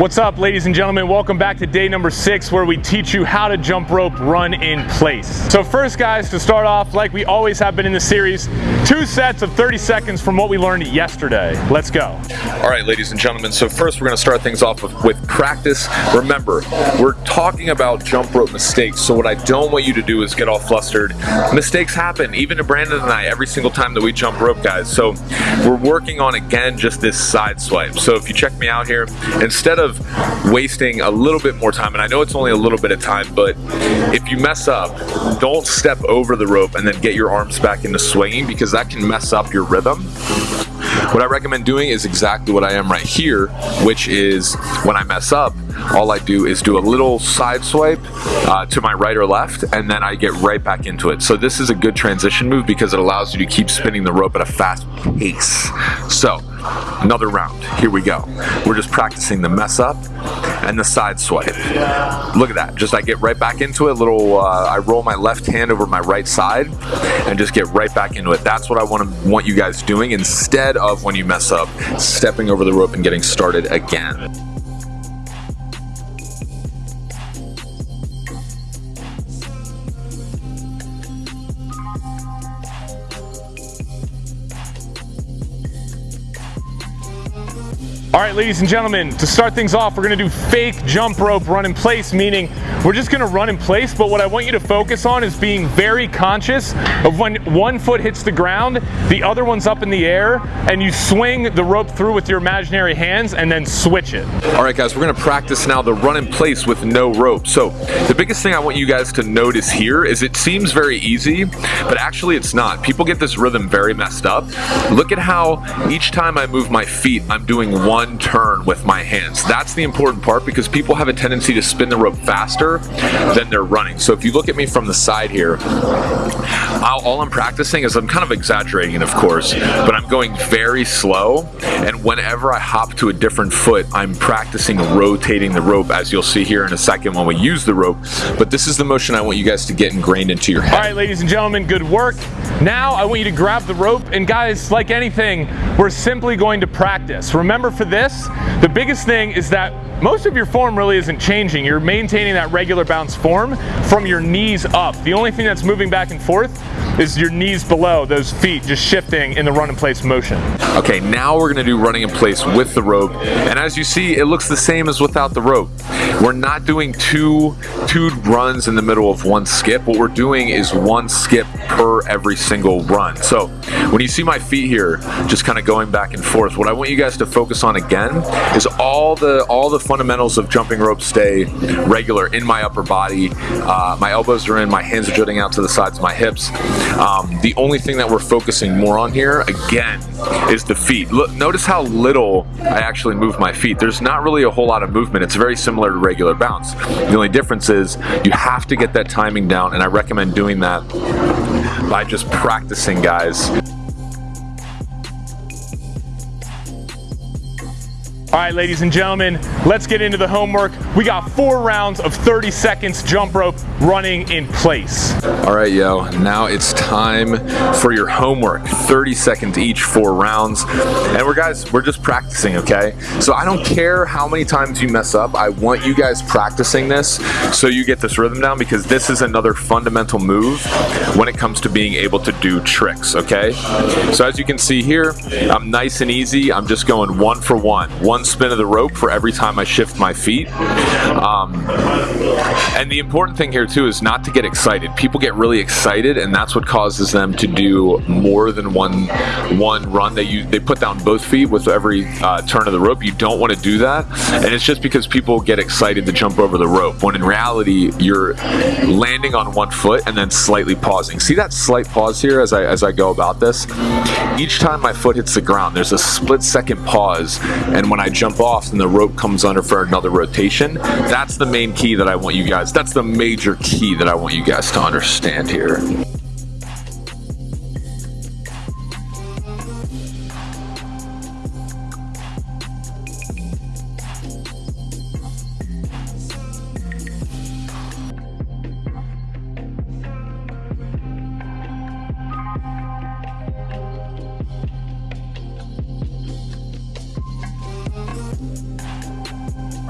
What's up, ladies and gentlemen? Welcome back to day number six, where we teach you how to jump rope run in place. So first, guys, to start off, like we always have been in the series, two sets of 30 seconds from what we learned yesterday. Let's go. All right, ladies and gentlemen, so first we're gonna start things off with, with practice. Remember, we're talking about jump rope mistakes, so what I don't want you to do is get all flustered. Mistakes happen, even to Brandon and I, every single time that we jump rope, guys. So we're working on, again, just this side swipe. So if you check me out here, instead of wasting a little bit more time, and I know it's only a little bit of time, but if you mess up, don't step over the rope and then get your arms back into swinging because that can mess up your rhythm. What I recommend doing is exactly what I am right here, which is when I mess up, all I do is do a little side swipe uh, to my right or left, and then I get right back into it. So this is a good transition move because it allows you to keep spinning the rope at a fast pace. So another round, here we go. We're just practicing the mess up and the side swipe. Look at that, just I get right back into it, little, uh, I roll my left hand over my right side and just get right back into it. That's what I want to want you guys doing instead of when you mess up, stepping over the rope and getting started again. All right, ladies and gentlemen, to start things off, we're gonna do fake jump rope run in place, meaning we're just gonna run in place, but what I want you to focus on is being very conscious of when one foot hits the ground, the other one's up in the air, and you swing the rope through with your imaginary hands and then switch it. All right, guys, we're gonna practice now the run in place with no rope. So the biggest thing I want you guys to notice here is it seems very easy, but actually it's not. People get this rhythm very messed up. Look at how each time I move my feet, I'm doing one one turn with my hands. That's the important part because people have a tendency to spin the rope faster than they're running. So if you look at me from the side here, I'll, all I'm practicing is I'm kind of exaggerating, of course, but I'm going very slow. And whenever I hop to a different foot, I'm practicing rotating the rope, as you'll see here in a second when we use the rope. But this is the motion I want you guys to get ingrained into your head. All right, ladies and gentlemen, good work. Now I want you to grab the rope, and guys, like anything, we're simply going to practice. Remember for this, the biggest thing is that most of your form really isn't changing. You're maintaining that regular bounce form from your knees up. The only thing that's moving back and forth is your knees below, those feet just shifting in the run in place motion. Okay, now we're gonna do running in place with the rope. And as you see, it looks the same as without the rope. We're not doing two, two runs in the middle of one skip. What we're doing is one skip per every single run. So when you see my feet here, just kind of going back and forth, what I want you guys to focus on again is all the all the fundamentals of jumping rope stay regular in my upper body. Uh, my elbows are in, my hands are jutting out to the sides of my hips. Um, the only thing that we're focusing more on here, again, is the feet. Look, notice how little I actually move my feet. There's not really a whole lot of movement. It's very similar to regular bounce. The only difference is you have to get that timing down, and I recommend doing that by just practicing, guys. All right, ladies and gentlemen, let's get into the homework. We got four rounds of 30 seconds jump rope running in place. All right, yo, now it's time for your homework. 30 seconds each, four rounds. And we're guys, we're just practicing, okay? So I don't care how many times you mess up. I want you guys practicing this so you get this rhythm down because this is another fundamental move when it comes to being able to do tricks, okay? So as you can see here, I'm nice and easy. I'm just going one for one. One one spin of the rope for every time I shift my feet. Um, and the important thing here too is not to get excited. People get really excited and that's what causes them to do more than one one run. They, use, they put down both feet with every uh, turn of the rope. You don't want to do that. And it's just because people get excited to jump over the rope when in reality you're landing on one foot and then slightly pausing. See that slight pause here as I, as I go about this? Each time my foot hits the ground, there's a split second pause. And when I jump off and the rope comes under for another rotation. That's the main key that I want you guys, that's the major key that I want you guys to understand here.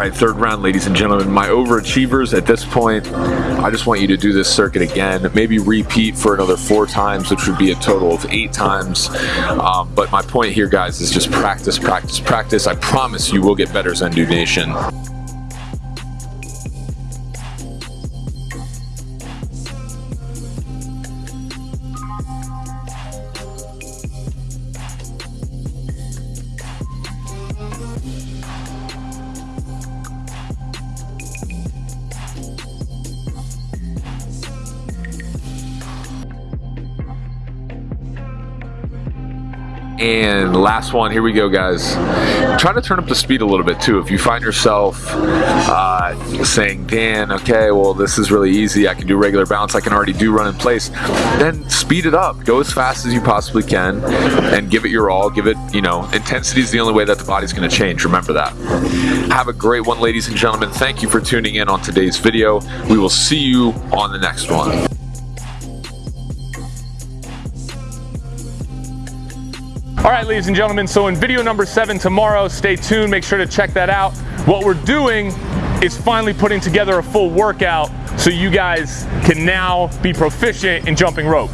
Right, third round, ladies and gentlemen. My overachievers at this point, I just want you to do this circuit again. Maybe repeat for another four times, which would be a total of eight times. Um, but my point here, guys, is just practice, practice, practice. I promise you will get better, Zendu Nation. And last one, here we go, guys. Try to turn up the speed a little bit too. If you find yourself uh, saying, Dan, okay, well, this is really easy. I can do regular bounce. I can already do run in place. Then speed it up. Go as fast as you possibly can and give it your all. Give it, you know, intensity is the only way that the body's going to change. Remember that. Have a great one, ladies and gentlemen. Thank you for tuning in on today's video. We will see you on the next one. All right, ladies and gentlemen, so in video number seven tomorrow, stay tuned, make sure to check that out. What we're doing is finally putting together a full workout so you guys can now be proficient in jumping rope.